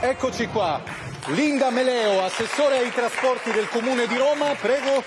Eccoci qua, Linda Meleo, assessore ai trasporti del Comune di Roma, prego.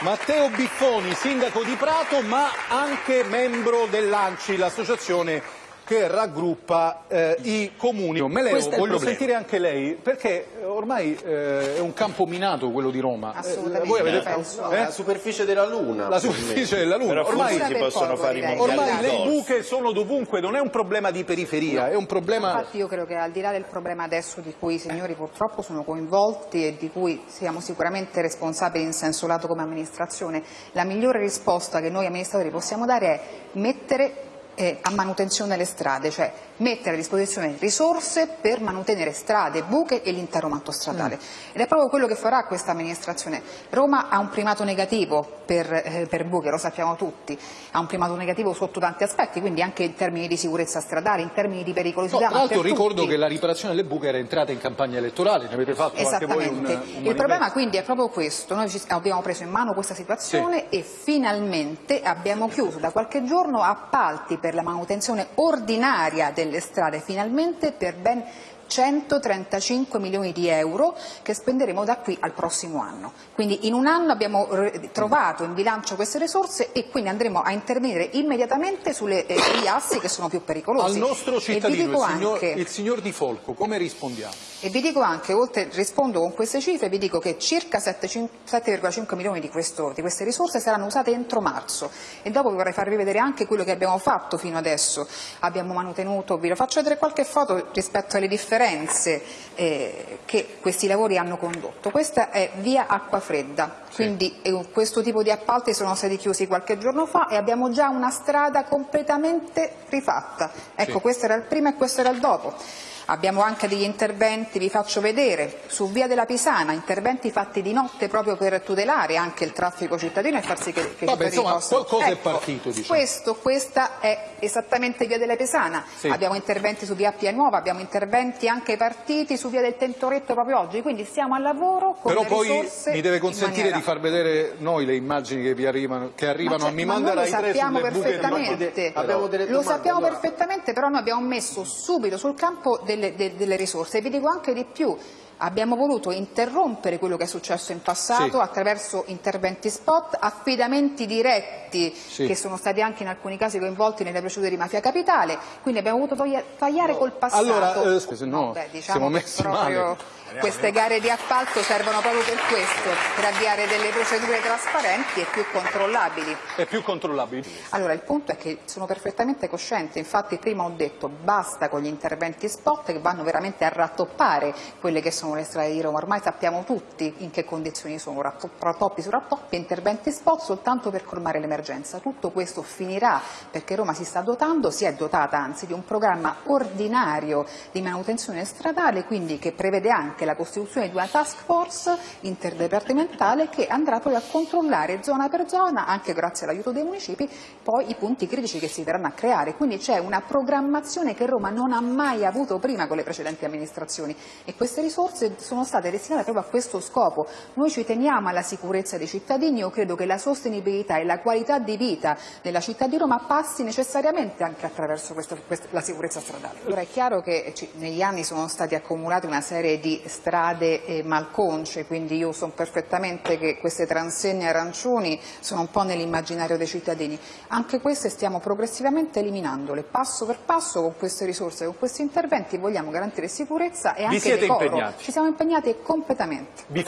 Matteo Biffoni, sindaco di Prato, ma anche membro dell'ANCI, l'associazione che raggruppa eh, i comuni. Meleo, Questo è il voglio problema. sentire anche lei, perché ormai eh, è un campo minato quello di Roma. Eh, Assolutamente, voi avete penso. eh? La superficie della Luna. la superficie della Luna. Però Ormai, si possono fare i ormai le buche sono dovunque, non è un problema di periferia, è un problema... Infatti io credo che al di là del problema adesso di cui i signori purtroppo sono coinvolti e di cui siamo sicuramente responsabili in senso lato come amministrazione, la migliore risposta che noi amministratori possiamo dare è mettere eh, a manutenzione le strade, cioè mettere a disposizione risorse per mantenere strade, buche e l'intero manto stradale. Ed è proprio quello che farà questa amministrazione. Roma ha un primato negativo per, eh, per buche, lo sappiamo tutti, ha un primato negativo sotto tanti aspetti, quindi anche in termini di sicurezza stradale, in termini di No, pericolosità. tra ma l'altro per ricordo tutti. che la riparazione delle buche era entrata in campagna elettorale, ne avete fatto anche voi un, un. Il manifesto. problema quindi è proprio questo, noi abbiamo preso in mano questa situazione e finalmente abbiamo chiuso da qualche giorno appalti per la manutenzione ordinaria delle strade, finalmente per ben 135 milioni di euro che spenderemo da qui al prossimo anno. Quindi in un anno abbiamo eh, trovato in bilancio queste risorse e quindi andremo a intervenire immediatamente sulle, eh, sugli assi che sono più pericolosi. Al nostro cittadino, il signor, anche- il signor Di Folco, come rispondiamo? e vi dico anche, oltre rispondo con queste cifre, vi dico che circa 7,5 milioni di, questo- di queste risorse saranno usate entro marzo e dopo vi vorrei farvi vedere anche quello che abbiamo fatto fino adesso. Abbiamo manutenuto, vi lo faccio vedere qualche foto rispetto alle differenze eh, che questi lavori hanno condotto. Questa è via Acquafredda, quindi eh, questo tipo di appalti sono stati chiusi qualche giorno fa e abbiamo già una strada completamente rifatta. Ecco, Sì. questo era il prima e questo era il dopo. Abbiamo anche degli interventi, vi faccio vedere, su via della Pisana, interventi fatti di notte proprio per tutelare anche il traffico cittadino e far sì che, che i Vabbè, cittadini insomma, possano... qualcosa è Ecco, partito, diciamo. Questo, questa è esattamente via della Pisana. Sì. Abbiamo interventi su via Appia Nuova, abbiamo interventi anche partiti su via del Tentoretto proprio oggi, quindi stiamo al lavoro con Però le poi risorse mi deve consentire maniera- di far vedere noi le immagini che vi arrivano, che arrivano Ma a mi ma manda noi Rai lo 3 sappiamo buche perfettamente, lo sappiamo allora. perfettamente, però noi abbiamo messo subito sul campo delle, de- delle risorse e vi dico anche di più. Abbiamo voluto interrompere quello che è successo in passato Sì. attraverso interventi spot, affidamenti diretti Sì. che sono stati anche in alcuni casi coinvolti nelle procedure di mafia capitale, quindi abbiamo voluto tagliare col passato. Allora, eh, scusi, no, beh, diciamo. Queste gare di appalto servono proprio per questo, per avviare delle procedure trasparenti e più controllabili. È più controllabile. Allora, il punto è che sono perfettamente cosciente, infatti prima ho detto basta con gli interventi spot che vanno veramente a rattoppare quelle che sono le strade di Roma, ormai sappiamo tutti in che condizioni sono, ratto- rattoppi su rattoppi, interventi spot soltanto per colmare l'emergenza. Tutto questo finirà perché Roma si sta dotando, si è dotata anzi di un programma ordinario di manutenzione stradale, quindi che prevede anche la costituzione di una task force interdipartimentale che andrà poi a controllare zona per zona, anche grazie all'aiuto dei municipi, poi i punti critici che si verranno a creare. Quindi c'è una programmazione che Roma non ha mai avuto prima con le precedenti amministrazioni e queste risorse sono state destinate proprio a questo scopo. Noi ci teniamo alla sicurezza dei cittadini, io credo che la sostenibilità e la qualità di vita della città di Roma passi necessariamente anche attraverso questo- quest- la sicurezza stradale. Allora è chiaro che ci- negli anni sono stati accumulati una serie di strade eh, malconce, quindi io so perfettamente che queste transegne arancioni sono un po' nell'immaginario dei cittadini. Anche queste stiamo progressivamente eliminandole, passo per passo con queste risorse, con questi interventi vogliamo garantire sicurezza e anche siete decoro. impegnati? Ci siamo impegnati completamente. Vi